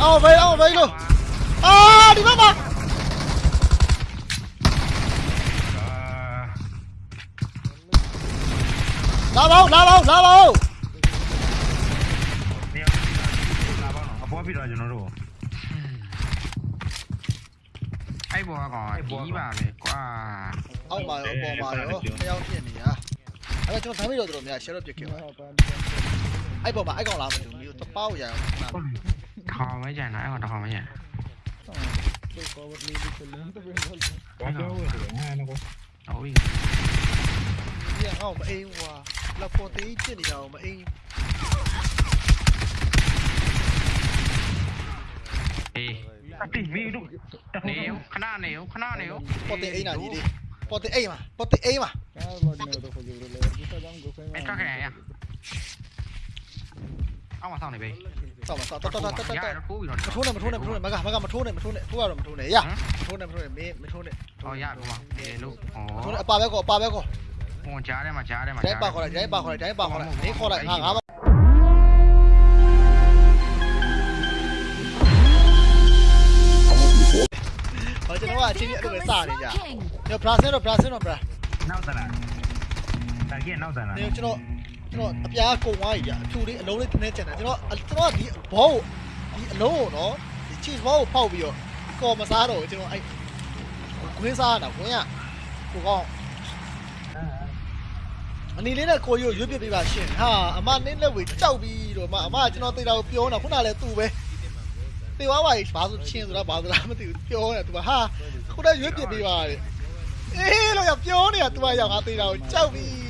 Ao vây, ao vây luôn À, đi bắt mà lao bao, lao bao, lao bao ai bò gọi tí vào này quá. Ông mà ông bò mà nữa theo tiền gì à? Anh chúng ta thấy bây giờ rồi nhà sẽ được việc ai bò mà ai còn làm được nhiều tao bao giờ home aja nãy hot home aja ôi dạ ô mà yên quá là tí trên đi đâu mà yên đi tỉ mi đúng nếu khả năng nếu khả năng nếu nào đi? Đi phố tí mà phố tí mà. Em có này à? အောင်မအိမ်ဟွာလက်ပေါ်သေးဖြစ်နေတာကိုမအိမ်အေးအတိမီတို့တခုနေခဏနေခဏနေပေါ်သေးအိမ်နာကြီးလေးပေါ်သေးအိမ်မှာပေါ်သေးအိမ်မှာအဲ့ထွက်ခဲ့ရအောင်မဆောင်နေပဲဆောက်ပါဆောက်တော်တော်တော်တော်ရတော်တော့ထိုးပြီးတော့မထိုးနဲ့မထိုးနဲ့မထိုးနဲ့မကမကမထိုးနဲ့မထိုးနဲ့ထိုးရတော့မထိုးနဲ့ရမထိုးနဲ့မထိုးနဲ့မင်းမထိုးနဲ့ဟောရတော့မှာဒီလို့ဩမထိုးနဲ့အပါပဲကောအပါပဲကောဟိုကြားထဲမှာကြားထဲမှာဒိုင်းပါခေါ်လိုက်ဒိုင်းပါခေါ်လိုက်ဒိုင်းပါခေါ်လိုက်မင်းခေါ်လိုက်ငါငါဘာကျွန်တော်ကအချင်းကြီးအဲ့လိုပဲစနေကြညဘရာဆယ်တော့ဘရာဆယ်တော့ဘရာနောက်တလားတကယ်နောက်တလားနေကျွန်တော် ကျွန်တော်အပြားကုံသွားပြီကြာအဖြူလေးအလုံးလေးတင်းနေချင်တယ်ကျွန်တော်ကျွန်တော်ကဒီဘောကိုဒီအလုံးကိုနော်ဒီ cheese ball ကိုဖောက်ပြီးတော့ကော်မစားတော့ကျွန်တော်အဲ့ခွင်းစားတာခွင်းကကိုကောင်းအနီလေးနဲ့ကိုရိုးရွေးပြပေးပါရှင်ဟာအမနင်းလက်ဝေကြောက်ပြီးတော့မအမကျွန်တော်သိတာကိုပြောနေတာခုနကလည်းသူ့ပဲတေဝါပါဘာလို့ချင်းဆိုတာဘာလို့လားမသိဘူးပြောနေတာသူကဟာခုနရွေးပြပေးပါတဲ့အေးလို့ရပြောနေတာသူကရောက်ငါသိတာကိုကြောက်ပြီး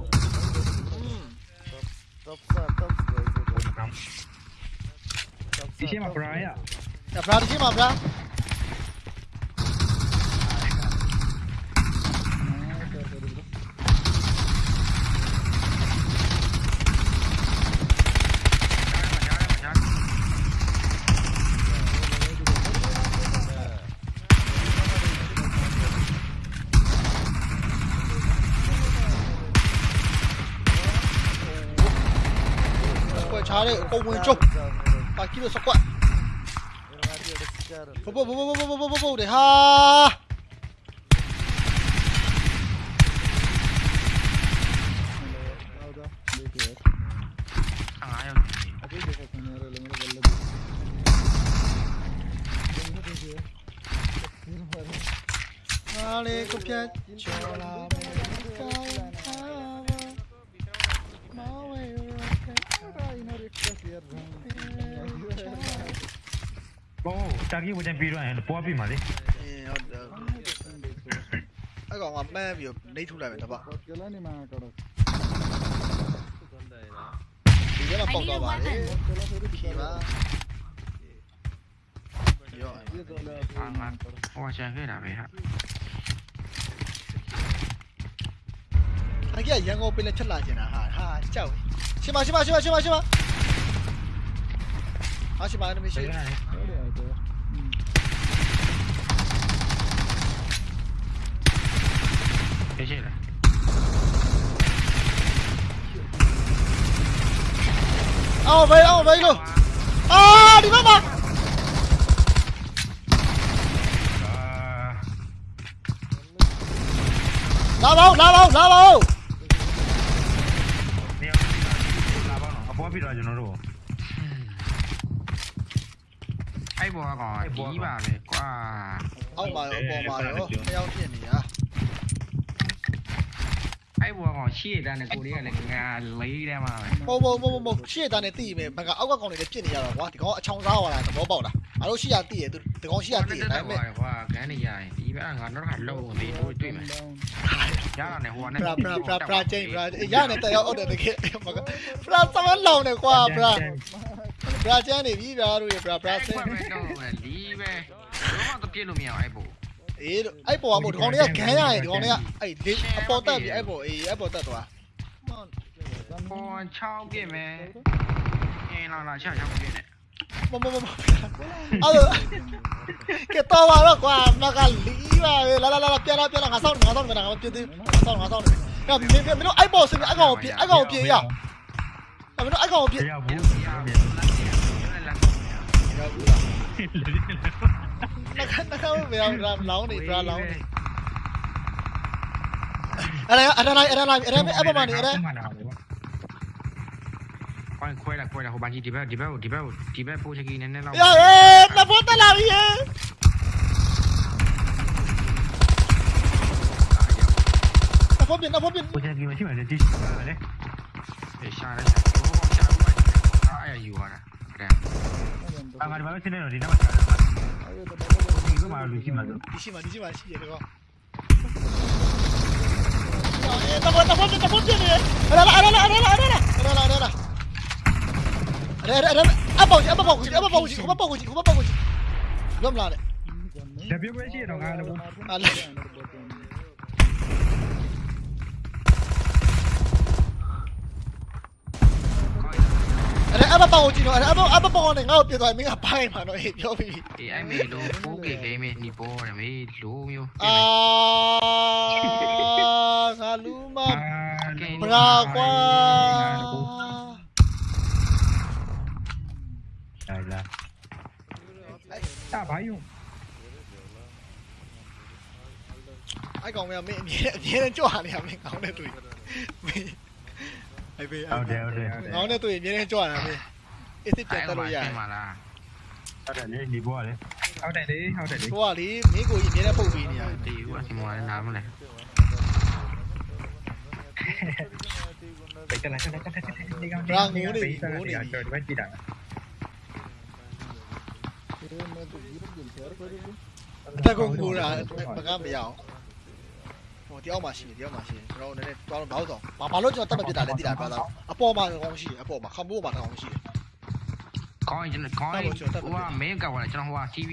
Top side, top side. Diciamo, Brian. Dobra, diciamo, Brian. 꺾고 왼쪽. 아, 바퀴로 섞어 보보 보보 보보 보보 보보 우리 하. Dale, copiar, chorar. ဘောတာကြီးဝင်ပြီးတော့ပေါ်ပြီးမှာလေ အေးဟုတ်တယ်အဲ့ကောင်ကမှန်းပြီးနေထုတ်လိုက်မယ်တပတ်ဒီထဲမှာပေါက်တော့ပါလေဖြေပါရော အာငါဟိုချန်ခဲ့တာပဲဟာ အကြီးရန်ကုန်ပင်လက်ချက်လာကျင်တာဟာဟာကြောက်ရှင်းပါရှင်းပါရှင်းပါရှင်းပါရှင်းပါဟာရှင်းပါနေမရှိ thế chứ này 아, 왜, 아, 왜 이거? 아, 리바바! 나바오, 나바오, 나바오! ai bò gọi tí vào này quá ông mà ông bò mà nữa mấy ông kia nhỉ အဲ့ဘောကောင်ကြီးပါပဲကွာအောက်မှာရောအပေါ်မှာရောတယောက်ဖြစ်နေတာအဲ့ဘောကောင်ရှေ့တန်းနဲ့ကိုလေးကလည်းငါလေးထဲမှာပဲမဟုတ်မဟုတ်မဟုတ်မဟုတ်ရှေ့တန်းနဲ့တီးမယ်ဘက်ကအောက်ကကောင်တွေလည်းပြစ်နေရတော့ကွာဒီကောင်အချောင်စားသွားတာသဘောပေါက်လားအားလို့ရှိရတီးရသူဒီကောင်ရှိရတီးရဒါပေမဲ့ကွာဂန်းနေရရင်ဒီဘက်ကငါတော့ခါလုံးသေးတို့တွေ့မယ်ရတာနဲ့ဟိုကနဲ့ဘရာဘရာဘရာဘရာချင်းဘရာရနေတယောက်အောက်တယ်တကယ်မကဘရာစမလောင်နေကွာဘရာဘရာကျန်းနေပြီဗျာတို့ရဘရာဘရာဆအဲ့င်းကွက်ပဲတော့လီးပဲဘာမှတော့ပြစ်လို့မရအောင်အဲ့ပို့ အေးတို့အဲ့ပေါ်ကမို့ဒီကောင်တွေကဂန်းရရင်ဒီကောင်တွေကအဲ့လေးအပေါ်တက်ပြီအဲ့ပေါ်အေးအဲ့ပေါ်တက်သွားပေါ်6ပြစ်မယ်အင်းလာလာ6 6ပြစ်နဲ့မမမမအဲ့လိုကဲတော့ပါတော့ကွာမကလီးပါပဲလာလာလာပြန်လာပြန်လာငါဆောက်ငါဆောက်ငါငါပြင်းသေးငါဆောက်ငါဆောက်နေကဲမင်းမင်းတို့အဲ့ပေါ်စပြီအဲ့ကောင်ပြအဲ့ကောင်ပြရအောင်အဲ့မင်းတို့အဲ့ကောင်ပြတရားဘူးရအောင်လက်လက်လက်နှခနှခမရအောင်လောင်းနေဘရာလောင်းနေအဲ့ဒါအဲ့ဒါအဲ့ဒါအဲ့ဒါအဲ့ပေါ်မှာနေအဲ့ဒါခွိုင်းခွဲလာခွဲလာဟိုဘာကြီးဒီဘက်ဒီဘက်ဒီဘက်ဒီဘက်ပိုးချက်ကီနည်းနည်းလော nó nó không về ra lâu này ra lâu này ở đây ở đây ở đây ở đây ở đây ở đây quay quay là quay là hồ bàn gì đi bao đi bao đi bao đi bao phụ sẽ ghi nên nên lâu ê nó phụ ta làm gì nó phụ biển nó phụ biển phụ sẽ ghi mà chứ mà đi đi đấy để sao đấy ai ở dù à creo. Ah, vale, vale, tiene orina. Digo malo, Luigi malo. Luigi malo, Luigi malo, sí, llegó. Está fuerte, está fuerte, está fuerte. Arala, arala, arala, arala. Arala, arala. Arala, arala. Apa uji, apa uji, apa uji, apa uji, apa uji. Belum lah deh. Tapi gue sih dong, ada. Ada. Ada apa bang Oji no? Ada apa apa bang này ngao tiền rồi mình gặp bay mà nó hết vô vì. Thì anh mình lô phú cái à, cái mình đi bò này mình lô nhiêu. À, saluma. Bra quá. Đây là. Ta bay không? Ai còn mẹ mẹ mẹ mẹ lên chỗ này mình không được rồi. พี่เอาเอาเดี๋ยวเดี๋ยวน้องเนี่ยตัวอีกนี่ให้จวดนะพี่ไอ้ที่เจ็ดตัวใหญ่มาเอาแต่นี้ดีบัวเลยเอาแต่นี้เอาแต่นี้ตัวนี้มีกูอีกนี่นะปุ๊บปีเนี่ยตีว่าชิมวานน้ำเลยไปกันแล้วกันแล้วกันแล้วกันแล้วร่างงูดิงูดิเจอที่บ้านจีดัง ta con cura, pagame ya. ဟိုတယောက်မှရှိတယ်တယောက်မှရှိတယ်ကျွန်တော်နည်းနည်းတောင်းတော့တော့ဘာဘာလို့ကျွန်တော်တက်မပြစ်တာလဲတိတာပြောသားအပေါ်မှာကောင်းရှိတယ်အပေါ်မှာခမိုးမှာကောင်းရှိတယ်ကောင်းရင်ကောင်းရင်ဟိုကမင်းကဝါကျွန်တော်ဟိုက TV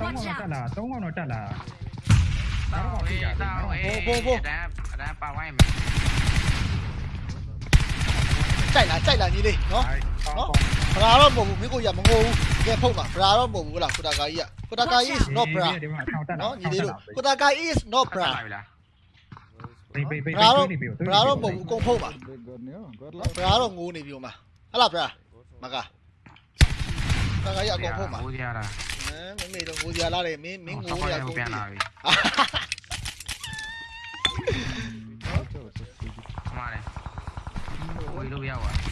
သုံးကောင်တက်လာသုံးကောင်တော့တက်လာတောင်းရေးတောင်းရေးဒါဒါပါဝိုင်းမယ်ကြိုက်လားကြိုက်လားညီလေးနော် နော်ဘရာတော့မဟုတ်ဘူးမင်းကိုရမငိုဘူးကဲဖုတ်ပါဘရာတော့မဟုတ်ဘူးလားကိုတာကာကြီးကကိုတာကာ is not bra ဒီမှာထောက်တက်လာနော်ညီလေးတို့ကိုတာကာ is not bra လာပြီလားဘေးဘေးဘေးဘရာတော့ဘရာတော့မဟုတ်ဘူးကုန်ဖုတ်ပါဘရာတော့ငိုးနေပြီဟိုမှာဟလာဘရာမကတာကာကြီးအကုန်ဖုတ်ပါဟိုရတာဟမ်မမေတော့ငိုကြလာတယ်မင်းမင်းငိုရကုန်ပြီပြန်လာပြီမှားတယ်ဝေးလို့ရောက်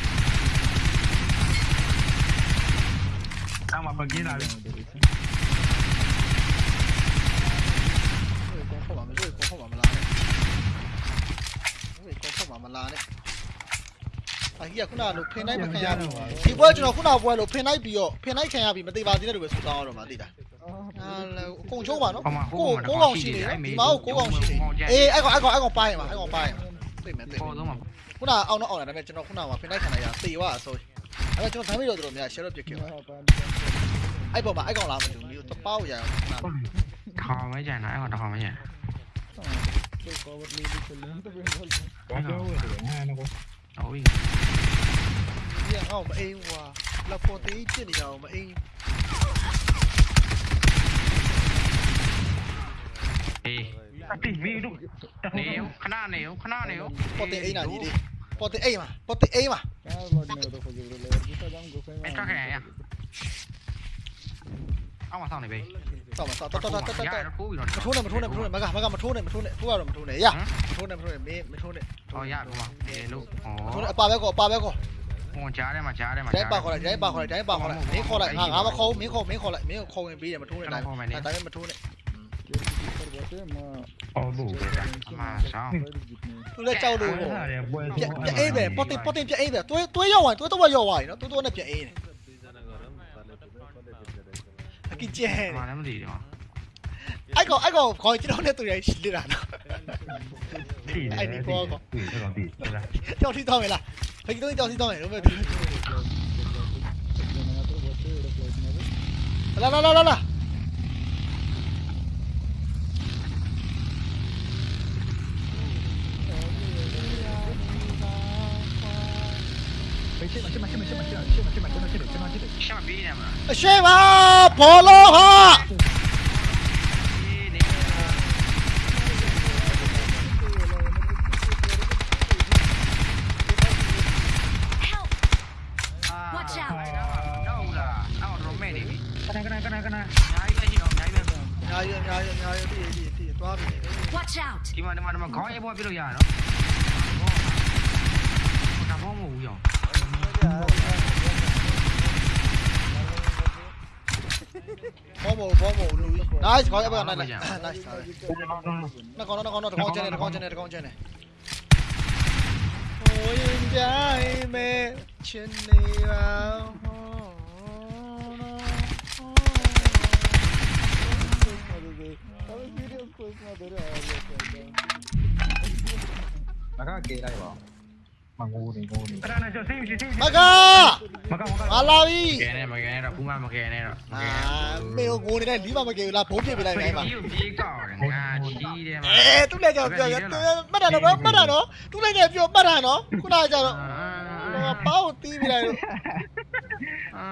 အမပကင်းလာပြီကောဖုတ်ပါမလို့ကောဖုတ်ပါမလားနဲ့ကောဖုတ်ပါမလားနဲ့အကြီးကခုနကလို့ဖင်တိုင်းမခံရဘူးဒီပွဲကျွန်တော်ခုနပွဲလို့ဖင်တိုင်းပြီးတော့ဖင်တိုင်းခံရပြီးမသေးပါသေးတဲ့လူပဲဆူတောင်းရတော့မှသိတာအာအကုန်ချုံးပါနော်ကိုကိုကောင်ရှိတယ်ဒီမှာကိုကောင်ရှိတယ်အေးအဲ့ကောင်အဲ့ကောင်အဲ့ကောင်ပိုင်းပါအဲ့ကောင်ပိုင်းပါသိမယ်သိမယ်ပေါ်တော့မှာခုနအောင်တော့အောင်တယ်ဒါပေမဲ့ကျွန်တော်ခုနကဖင်တိုင်းခံလိုက်ရသေသွားဆို အဲ့တော့ကျွန်တော်ဓာတ်မိတော့တော်တော်များ share ပြစ်ခဲ့ပါအဲ့ပေါ်မှာအဲ့ကောင်လာမတူဘူးတပေါက်ရအောင်ခုန ထောင်မဲကြတယ်အဲ့တော့ထောင်မဲကြတယ် ဘာပြောလဲဟာနော် ဟုတ်ပြီ ဒီကငါ့ကိုမအိမ်ဘူးကွာလက်ပေါ်သေးပြစ်နေတာကိုမအိမ် အေး အတိမီတို့တ နေခဏနေခဏနေ ပေါ်တင်အိမ်နာကြီးလေး Poti A mà, Poti A mà. Cái bọn nửa tôi cái này à? Ông mà sao này bì? Sao mà sao? Tao tao tao tao tao. Mà thu này, mà thu này, mà thu này, mà gà, mà gà, mà thu này, mà thu này, thu vào rồi mà thu này, ya. Thu này, mà thu này, mi, mà thu này. Thôi ya, đúng không? Để luôn. Thu này, pa bé cô, pa bé cô. Ô, chá đây mà, chá đây mà. Trái ba cô lại, trái ba cô lại, trái ba cô lại. Mí tôi lấy trâu đủ chạy chạy e về potin potin chạy e về. Tôi tôi yêu rồi tôi tôi yêu rồi. Nó tôi tôi là chạy này. Cái chè ai có ai có coi chứ đâu nên tôi này chỉ được ai đi qua có cho đi thôi mày là phải tôi cho đi thôi mày đúng rồi. Là là là là là. ရှေ့မှာရှေ့မှာရှေ့မှာရှေ့မှာရှေ့မှာရှေ့မှာရှေ့မှာကျွန်တော်ရှေ့တယ်ကျွန်တော်ရှေ့တယ်ရှေ့မှာပြီးနေမှာအရှိပါဘောလုံးဟာအားရအားရအားရတည်တည်တည်သွားပြီ Watch out ဒီမှာဒီမှာဒီမှာခေါင်းအေးပေါ်ပြလို့ရရနော်။ဒါမှမဟုတ်ဘူးရော။ Bombo, bombo, Louis. Nice, có em bạn này này. Nice. Nó còn nó còn nó còn trên này, nó còn trên này, nó còn trên này. Ôi em gái mê trên này vào. 나가게 이라이버 မကကေလိုက်ပါမငိုးနေငိုးနေကနကစိတ်ရှိစိတ်မကမကမကငါလာပြီကဲနေမကဲနေတော့ဘူးမမကဲနေတော့အာမေကိုငိုနေတဲ့လီးမမကေဘူးလားဘုံပြစ်ပြလိုက်နိုင်ပါဒီပြေးကောက်တယ်ငါချီးတယ်မှာအဲသူလည်းကြောက်ပြောရမှတ်တာတော့မှတ်တာတော့သူလည်းကြောက်ပြောမှတ်တာနော်ခုနကကြောက်တော့ပေါင်းတီးပြလိုက်လို့အာ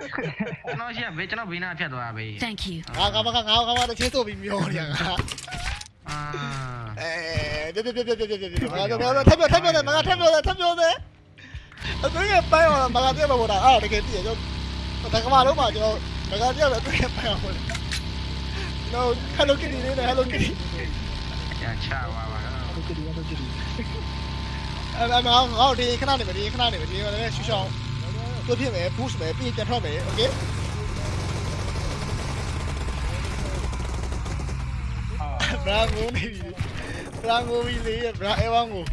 ကျွန်တော်ရှိဘေးကျွန်တော်ဘေးနာဖြတ်သွားဘေး Thank you. ငါကမကငါကမတချင်းဆိုပြီးမျောနေရငါ 哎，别别别别别别别别！妈呀，妈呀，太彪太彪的，妈呀，太彪的太彪的！啊，这个白话，妈呀，这个不打啊，这个直接就，那个嘛路嘛就，妈呀，这个这个白话。那 Hello Kitty 呢？Hello Kitty。吃完了。Hello Kitty，Hello Kitty。弟，看哪弟？弟？我这边取消。多片没，不是没，不一点票，OK。Brango ni. Brango ni le, bra ewango.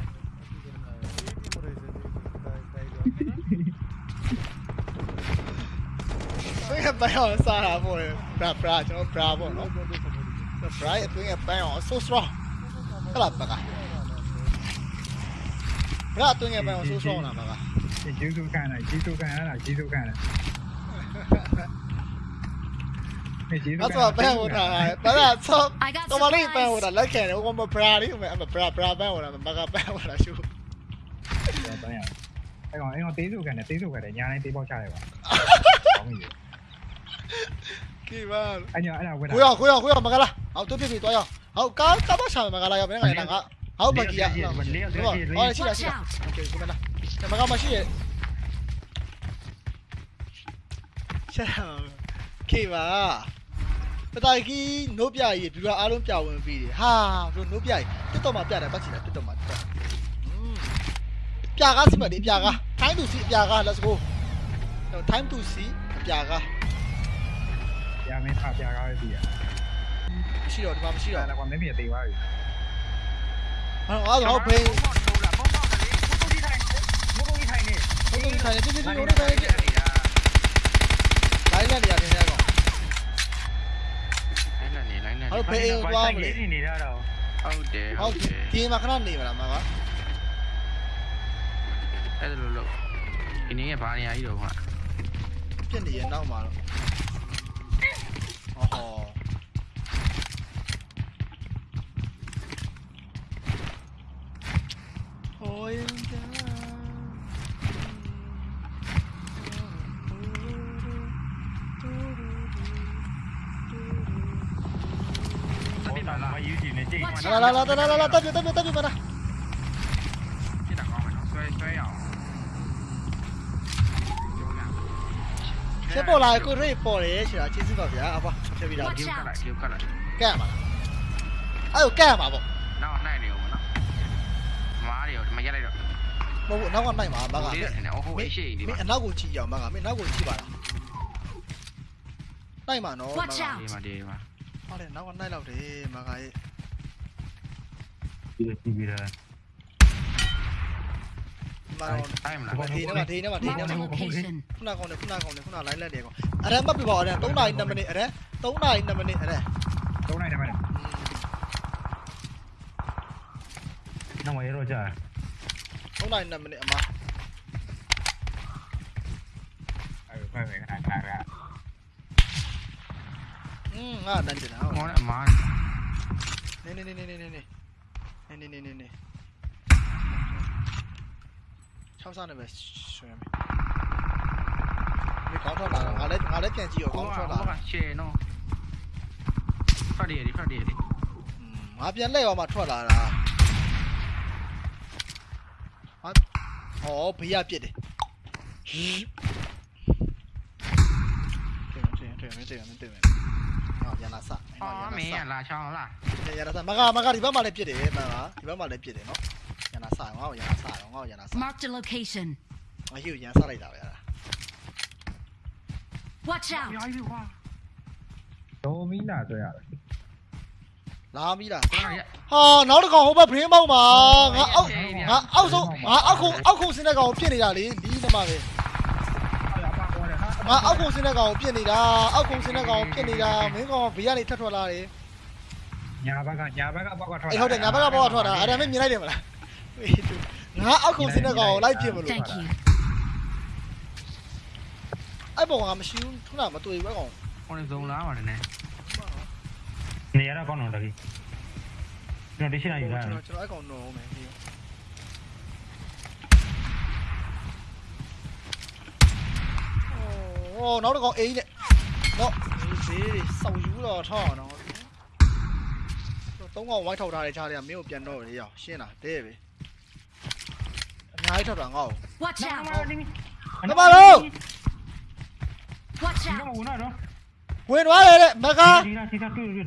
Tôi em bay ở xa là vô rồi. Bra bra cho nó bra vô nó. Bra bra tôi em bay ở so strong. Cái là bạc à. Bra tôi em bay ở so strong là bạc à. Chỉ chú tu can này, chỉ tu can này, chỉ tu can này. ။အဲ့ဆိုပန်ဟိုတာဘာသာဆောတော်မလေးပန်ဟိုတာလက်ခံတယ်ဟိုမဘရာလေးဟိုမဘရာဘရာပန်ဟိုတာမကပန်ဟိုတာရှုပ်။ပန်ရ။အဲ့ကောင်အဲ့ကောင်တေးစုခံတယ်တေးစုခံတယ်ညာတိုင်းတေးပေါက်ချတယ်ပါ။ကောင်းပြီ။ကိဘာအညာအဲ့ဒါဝယ်တာ။ကိုရကိုရကိုရမကလား။ဟောက်တွပြပြသွားရ။ဟောက်ကားကားပေါက်ချတယ်မကလားရဘယ်ငါရငါ။ဟောက်ပကီရ။ဟောရှိတာရှိတာ။ Okay ကိုမလား။မကမရှိရဲ့။切，可以吧？ ပတိုင်ကီနိုးပြကြီးဒီလိုအားလုံးပြဝင်ပြီးတယ်ဟာဘလို့နိုးပြကြီးတက်တော့မှပြတယ်ပတ်ချင်တယ်တက်တော့မှတက်ပြကားစီမဒီပြကား time to see ပြကား let's go time to see ပြကားညာမင်းဖပြကားပဲပြီอ่ะမရှိတော့ဒီမှာမရှိအဲ့တော့ဒါကမင်းမြေတေးပါပြီဟောအဲ့တော့ဖေးဘောတော့ဘောတော့လေမိုးကြီးထိုင်မိုးကြီးထိုင်နေဘုံတို့ထိုင်နေတိတိတိဟိုနေပဲလိုင်းနဲ့နေရတယ်ကော လိုင်း နဲ့နေလိုင်းနဲ့ဟောဖေးအိမ်သွားမလဲနေနေတာတော့ဟုတ်တယ်ဟုဟောတ်တယ်ဒီမှာခဏနေမလားမကအဲ့ဒါလို့လို့ဒီနေ့ကဘာနေရာကြီးတော့ဟာပြစ်နေရနောက်မှာတော့ဟောဟောရင် ည့်နေကြည့်လာလာလာလာလာလာတက်ပြတက်ပြတက်ပြမလားပြတာကောင်းမယ်နော်ဆွဲဆွဲရအောင်ချချက်ပေါ်လာကိုရိတ်ပေါ်တယ်ဆိုတာကျေးဇူးပါဗျာအဘချက်ပြီးတာဒီကလာဒီကလာကဲ့မှာလားအဲ့ကိုကဲ့မှာပေါ့နောက်နိုင်နေဦးမနော်မားရီမရလိုက်တော့မဟုတ်ဘူးနောက်ကနိုင်မှာမကဒီနေဟိုအေးရှိဒီမမှာင်းအနောက်ကိုကြည့်ရအောင်မကမင်းနောက်ကိုကြည့်ပါလားနိုင်မှာနော်မက Watch out ဒီမှာဒီမှာဟာလေနောက်ကနိုင်တော့တယ်မကရဲ့ Bạn thi nữa, bạn thi nữa, bạn thi nữa. Không nào còn được, không nào còn được, không nào lấy lên để còn. Ở đây bắt bị bỏ này, tối nay nằm mình ở đây. Tối nay nằm mình ở đây. Tối nay nằm mình. Nó nằm ở mà. Ừ, phải phải phải phải. Ừ, à, mà. Nè nè nè nè nè nè. 哎，你你你 ne ne ne. Cao sao này mà xuống mày. Mày cao sao nào? À lấy à lấy tiền gì 对面，对面，对面，对，对面。哦，没，拉枪了。ရလာချောင်းလား ရလာစမကမကဒီဘက်မှာလည်းပြစ်တယ်မကဒီဘက်မှာလည်းပြစ်တယ်နော်ရလာစငါ့ကိုရလာစတော့ငါ့ကိုရလာစ Marked a location. ငါဟိုရန်စလိုက်တာပဲအဲ့ဒါ Watch out. ရောပြီကွာ တော့မီးလာဆိုရတယ် လာပြီလား ကိုရ ဟာနောက်တစ်ကောင်ဟိုဘက်ဘရင်းပေါက်မှာငါအောက်ငါအောက်ဆုံးငါအောက်ခုအောက်ခုစင်းတဲ့ကောင်ပြစ်နေတာလေလီးနမပဲ အဲ့ဒါပါပေါ်တယ်ဟာ ငါအောက်ခုစင်းတဲ့ကောင်ပြစ်နေတာအောက်ခုစင်းတဲ့ကောင်ပြစ်နေတာမင်းကောင်ဘေးကနေထက်ထွက်လာတယ် ညာဘက်ကညာဘက်ကပေါက်ကထွက်အေးဟုတ်တယ်ငါဘက်ကဘောကထွက်တာအဲ့ဒါမင်းမြင်လိုက်တယ်မလားငါအောက်ခုစင်းတဲ့ကောင်ကိုလိုက်ပြစ်မလို့ Thank you. အဲ့ဘောကမရှိဘူးထုနမတွေ့ဘူးကောင်ဟိုနေစုံလာပါတယ်နဲ့နေရတော့ကောင်းတော့တကြီးကျွန်တော်ဒီရှင်းလိုက်ယူလာကျွန်တော်ကျွန်တော်အဲ့ကောင်နော်မယ်ဒီโอ้နောက်တစ်ကောင်အိမ်နဲ့တော့ဈေးတွေစောက်ယူတော့ထောက်အောင်တော့ သုံးကောင်ဝိုင်းထောက်ထားတဲ့ခြားတွေကမင်းကိုပြန်တော့လေရောက်ရှင်းတာတဲ့ပဲအများကြီးထောက်တာငါ့ကို Watch out. နမလို့ Watch ဒီ out. ကဝင်တော့ ဝင်သွားတယ်တဲ့မကား ဒီလားဒီကတွေ့တွေ့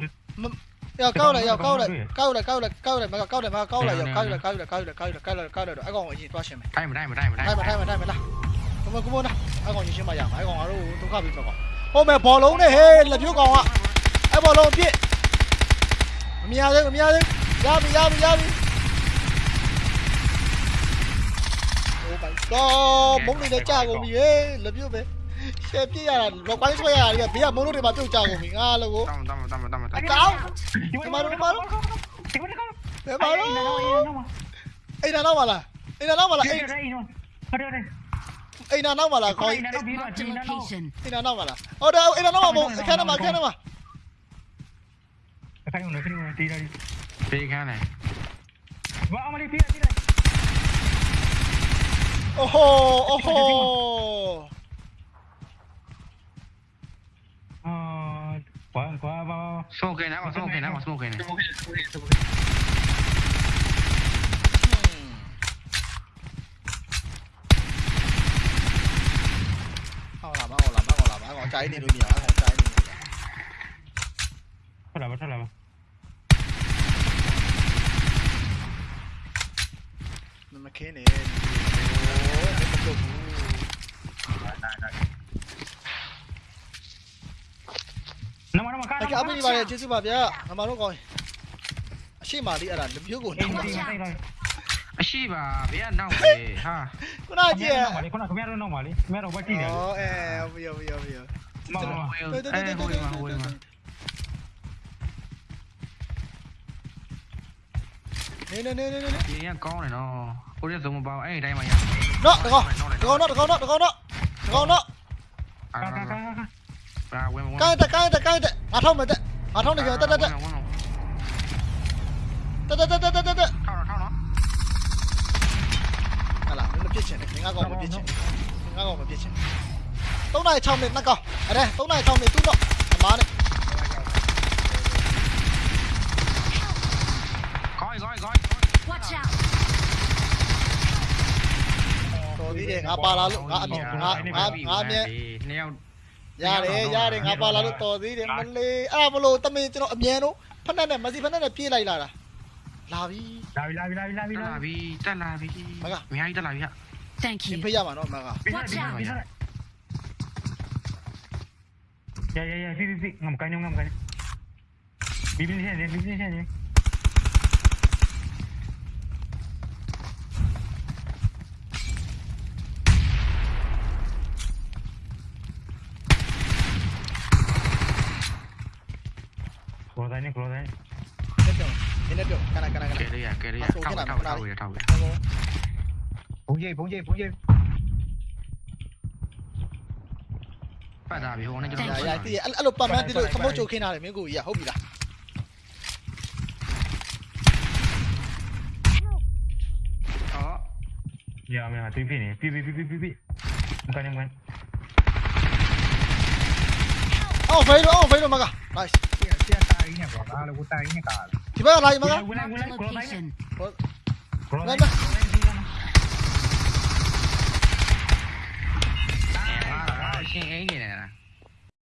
ရောက်ကောက်လိုက်ရောက်ကောက်လိုက်ကောက်လိုက်ကောက်လိုက်ကောက်လိုက်မကားကောက်တယ်မကားကောက်လိုက်ရောက်ကောက်လိုက်ကောက်လိုက်ကောက်လိုက်ကောက်လိုက်ကောက်လိုက်ကောက်လိုက်တော့အကောင်အရင်သွားရှင်းမယ် တိုင်းမတိုင်းမတိုင်းမတိုင်း ထိုင်မထိုင်မထိုင်မလားကမကမနာအကောင်ရှင်းမရမှာအကောင်ငါတို့ဒုက္ခပြီးတော့ဟိုမဲ့ဘောလုံးနဲ့ဟဲ့လက်ပြုတ်ကောင်ကအဲ့ဘောလုံးပြစ် မရသေးဘူးမရသေးဘူးရပြီရပြီရပြီ Oh my god မုံတွေလည်းကြာကုန်ပြီဟဲ့လပြွတ်ပဲရှယ်ပြစ်ရတာလောပိုင်းဆွဲရတာတွေကဘေးကမုံတို့တွေမှာပြုတ်ကြကုန်ပြီငါလို့ကိုတမ်းတမ်းတမ်းတမ်းတမ်းတောင်းဒီမှာတော့မလို့ဒီမှာတော့ဘယ်မှာလို့အိမ်နာတော့မလားအိမ်နာတော့မလားအိမ်ဟုတ်တယ်အိမ်နာတော့မလားခေါင်းအိမ်နာတော့ပြီးတော့အိမ်နာတော့မလားဟုတ်တယ်အိမ်နာတော့မဟုတ်အခန်းထဲမှာအခန်းထဲမှာ cái thằng nó cái này, tí đây tí kha này. Vỡ mà đi tí này tí này. Oh ho oh ho quá quá bao smoke nào còn smoke nào còn smoke hmm. này. Cháy đi đôi nhỏ, cháy đi. Thôi là bao, thôi là bao. McKinnon. Nó mà nó mà cá. Cái áo bên đi vào chết sư bà bia. Nó mà nó coi. အရှိမာလေးအဲ့ဒါလပြိုးကိုနောက်အရှိပါဗျာနောက်လေဟာခုနကြည့်ရခုနခမရတော့နောက်ပါလေခမရတော့ဘာကြည့်ရလဲဩအဲဟုတ်ပြီဟုတ်ပြီဟုတ်ပြီမမဟိုဟိုဟို nè nè nè nè nè. Con này nó ôi nó dùng một bao ấy đây mà nhá. Nó được không? Được không? Nó được không? Nó được không? Nó. Được không? Nó. À, cái ta cái ta cái ta. À không mà ta à không được rồi ta ta ta ta ta ta ta ta ta ta. à là nó biết chuyện này. Ngã gò mà biết chuyện ngã gò mà biết chuyện tống này trong miệng nó còn ở đây tống này trong miệng tút đó má đấy တော်သေးတယ်ငါပါလာလို့ငါအမြင်ငါငါငါအမြင်နှစ်ယောက်ရတယ်ရတယ်ငါပါလာလို့တော်သေးတယ်မလေးအဲ့ဒါမလို့တမင်ကျွန်တော်အမြန်တော့ဖက်နဲ့နဲ့မစီဖက်နဲ့နဲ့ပြေးလိုက်လာတာလာပြီလာပြီလာပြီလာပြီလာပြီတက်လာပြီတက်လာပြီအများကြီးတက်လာပြီဟာ Thank ရှင် you. ဖေးရမှာနော်မကရရရဖိဖိဖိငမ်ကိုင်းငမ်ကိုင်းဘီဘီရှင်းနေဘီဘီရှင်းနေ cái này cái này కేరియా కేరియా టౌ టౌ టౌ టౌ phóng dây phóng dây phóng dây phải đà bị hôn này cho nó dạ, dạ thì ăn ăn lục bầm thì đội không bao dạ. chỗ khi nào để miếng gùi à? Không bị đã đó. Giờ mình là pvp này. Pvp pvp pvp không cần không cần oh phế rồi oh phế rồi mà cả. Nice. Ci vai là, magari? Location. Guarda.